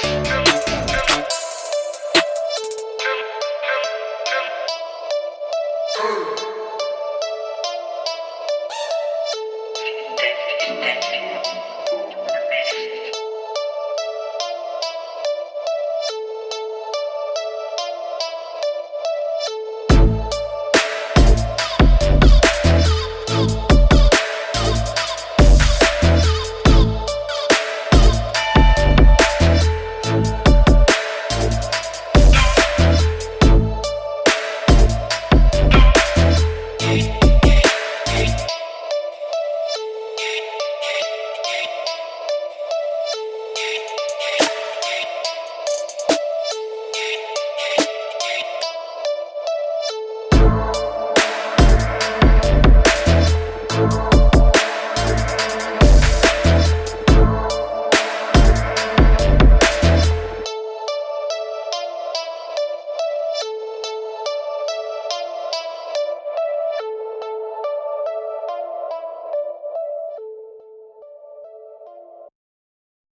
Hey.